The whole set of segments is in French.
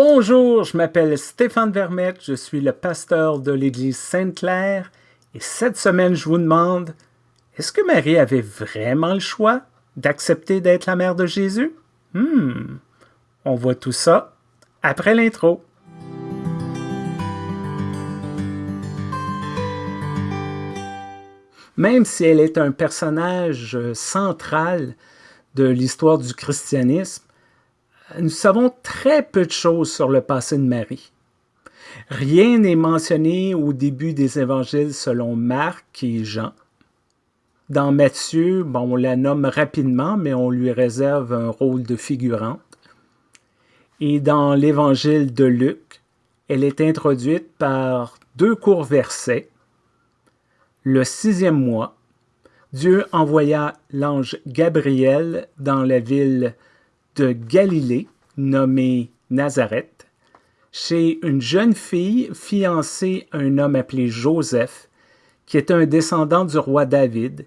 Bonjour, je m'appelle Stéphane Vermette, je suis le pasteur de l'Église Sainte-Claire et cette semaine je vous demande, est-ce que Marie avait vraiment le choix d'accepter d'être la mère de Jésus? Hmm, on voit tout ça après l'intro. Même si elle est un personnage central de l'histoire du christianisme, nous savons très peu de choses sur le passé de Marie. Rien n'est mentionné au début des évangiles selon Marc et Jean. Dans Matthieu, on la nomme rapidement, mais on lui réserve un rôle de figurante. Et dans l'évangile de Luc, elle est introduite par deux courts versets. Le sixième mois, Dieu envoya l'ange Gabriel dans la ville de Galilée, nommée Nazareth, chez une jeune fille fiancée à un homme appelé Joseph, qui était un descendant du roi David.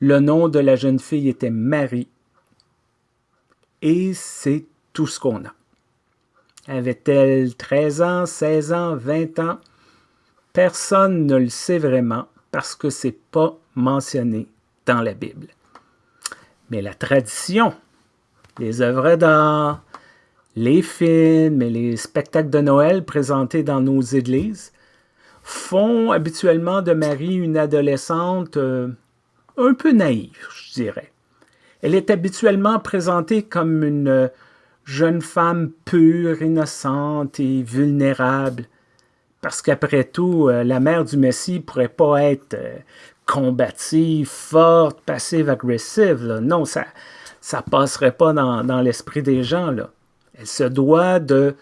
Le nom de la jeune fille était Marie. Et c'est tout ce qu'on a. Avait-elle 13 ans, 16 ans, 20 ans? Personne ne le sait vraiment parce que c'est pas mentionné dans la Bible. Mais la tradition les œuvres d'art, les films et les spectacles de Noël présentés dans nos églises font habituellement de Marie une adolescente euh, un peu naïve, je dirais. Elle est habituellement présentée comme une jeune femme pure, innocente et vulnérable, parce qu'après tout, euh, la mère du Messie pourrait pas être euh, combative, forte, passive, agressive. Non, ça, ça passerait pas dans, l'esprit des gens. Là. Elle se doit de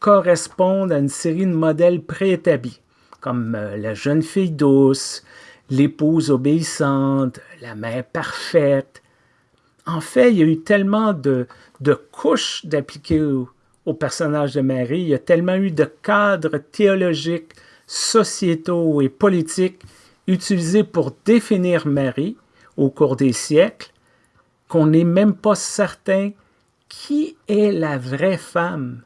correspondre à une série de modèles préétablis, comme euh, la jeune fille douce, l'épouse obéissante, la mère parfaite. En fait, il y a eu tellement de, couches d'appliquer au, au, personnage de Marie, il y a tellement eu de cadres théologiques, sociétaux et politiques utilisés pour définir Marie au cours des siècles qu'on n'est même pas certain qui est la vraie femme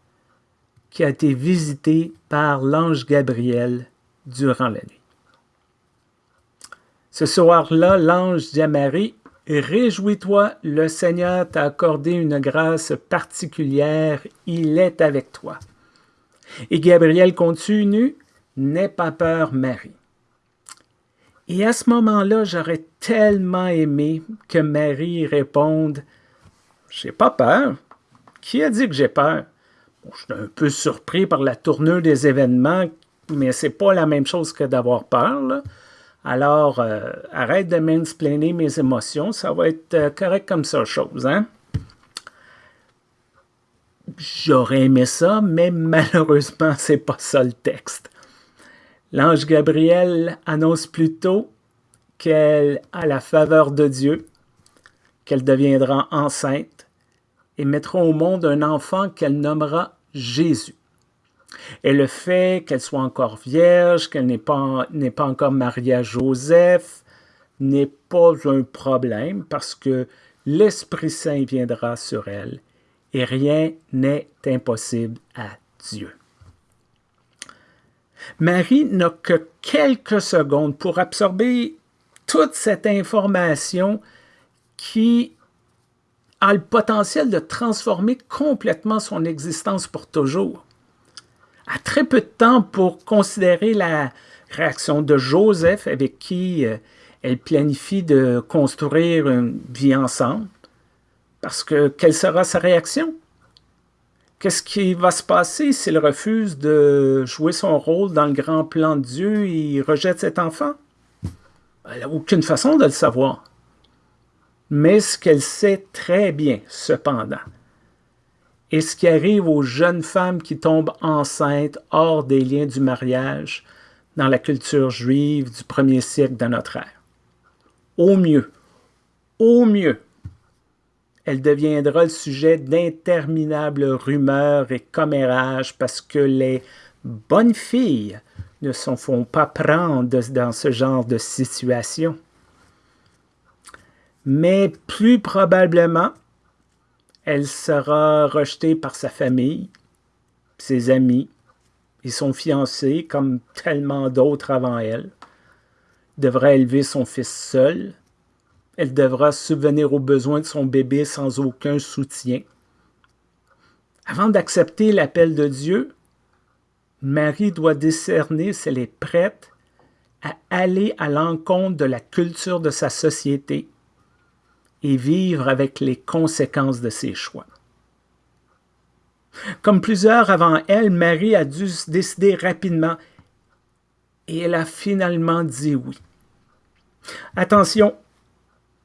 qui a été visitée par l'ange Gabriel durant la nuit. Ce soir-là, l'ange dit à Marie, Réjouis-toi, le Seigneur t'a accordé une grâce particulière, il est avec toi. Et Gabriel continue, N'aie pas peur, Marie. Et à ce moment-là, j'aurais tellement aimé que Marie réponde J'ai pas peur. Qui a dit que j'ai peur? je suis un peu surpris par la tournure des événements, mais c'est pas la même chose que d'avoir peur. Alors, euh, arrête de mansplainer mes émotions, ça va être euh, correct comme ça, chose, hein? J'aurais aimé ça, mais malheureusement, c'est pas ça le texte. L'ange Gabriel annonce plutôt qu'elle a la faveur de Dieu, qu'elle deviendra enceinte et mettra au monde un enfant qu'elle nommera Jésus. Et le fait qu'elle soit encore vierge, qu'elle n'est pas, pas encore mariée à Joseph, n'est pas un problème parce que l'Esprit Saint viendra sur elle et rien n'est impossible à Dieu. Marie n'a que quelques secondes pour absorber toute cette information qui a le potentiel de transformer complètement son existence pour toujours. A très peu de temps pour considérer la réaction de Joseph avec qui euh, elle planifie de construire une vie ensemble. Parce que quelle sera sa réaction? Qu'est-ce qui va se passer s'il refuse de jouer son rôle dans le grand plan de Dieu? Et rejette cet enfant? Elle n'a aucune façon de le savoir. Mais ce qu'elle sait très bien, cependant, est ce qui arrive aux jeunes femmes qui tombent enceintes hors des liens du mariage dans la culture juive du premier siècle de notre ère. Au mieux, au mieux, elle deviendra le sujet d'interminables rumeurs et commérages parce que les bonnes filles ne s'en font pas prendre dans ce genre de situation. Mais plus probablement, elle sera rejetée par sa famille, ses amis et son fiancé, comme tellement d'autres avant elle, devra élever son fils seul. Elle devra subvenir aux besoins de son bébé sans aucun soutien. Avant d'accepter l'appel de Dieu, Marie doit discerner si elle est prête à aller à l'encontre de la culture de sa société et vivre avec les conséquences de ses choix. Comme plusieurs avant elle, Marie a dû se décider rapidement et elle a finalement dit oui. Attention,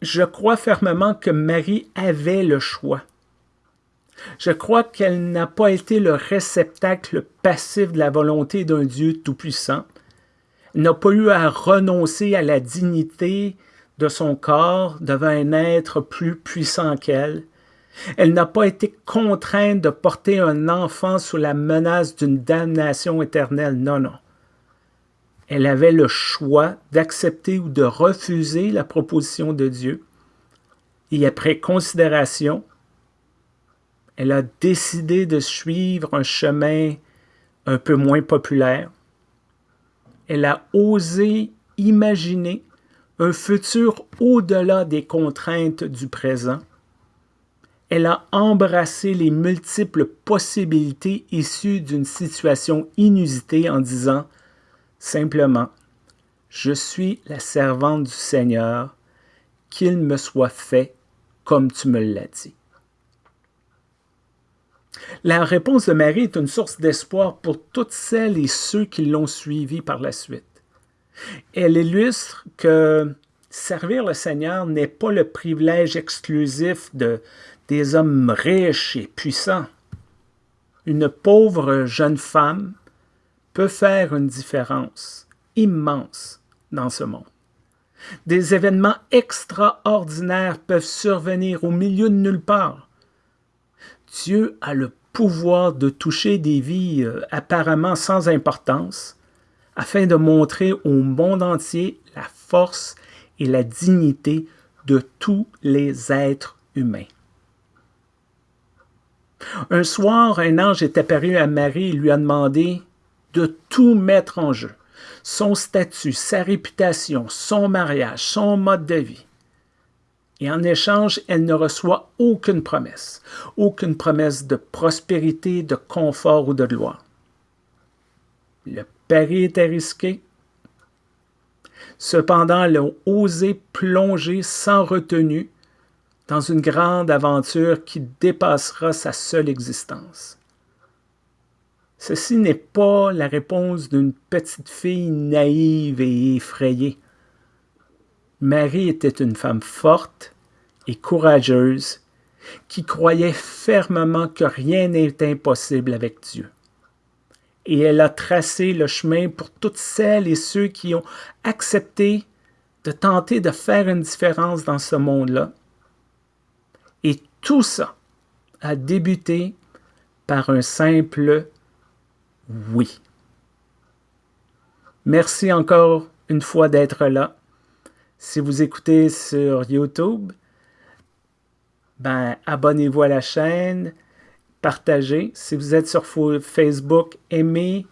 je crois fermement que Marie avait le choix. Je crois qu'elle n'a pas été le réceptacle passif de la volonté d'un Dieu tout-puissant. Elle n'a pas eu à renoncer à la dignité de son corps devant un être plus puissant qu'elle. Elle n'a pas été contrainte de porter un enfant sous la menace d'une damnation éternelle. Non, non. Elle avait le choix d'accepter ou de refuser la proposition de Dieu. Et après considération, elle a décidé de suivre un chemin un peu moins populaire. Elle a osé imaginer un futur au-delà des contraintes du présent. Elle a embrassé les multiples possibilités issues d'une situation inusitée en disant simplement Je suis la servante du Seigneur, qu'il me soit fait comme tu me l'as dit. La réponse de Marie est une source d'espoir pour toutes celles et ceux qui l'ont suivie par la suite. Elle illustre que servir le Seigneur n'est pas le privilège exclusif de, des hommes riches et puissants. Une pauvre jeune femme peut faire une différence immense dans ce monde. Des événements extraordinaires peuvent survenir au milieu de nulle part. Dieu a le pouvoir de toucher des vies euh, apparemment sans importance afin de montrer au monde entier la force et la dignité de tous les êtres humains. Un soir, un ange est apparu à Marie et lui a demandé de tout mettre en jeu, son statut, sa réputation, son mariage, son mode de vie. Et en échange, elle ne reçoit aucune promesse, aucune promesse de prospérité, de confort ou de gloire. Le pari était risqué. Cependant, elle a osé plonger sans retenue dans une grande aventure qui dépassera sa seule existence. Ceci n'est pas la réponse d'une petite fille naïve et effrayée. Marie était une femme forte et courageuse qui croyait fermement que rien n'est impossible avec Dieu. Et elle a tracé le chemin pour toutes celles et ceux qui ont accepté de tenter de faire une différence dans ce monde-là. Et tout ça a débuté par un simple oui. Merci encore une fois d'être là. Si vous écoutez sur YouTube, ben, abonnez-vous à la chaîne, partagez. Si vous êtes sur Facebook, aimez,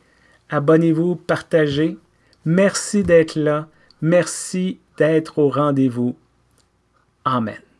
abonnez-vous, partagez. Merci d'être là. Merci d'être au rendez-vous. Amen.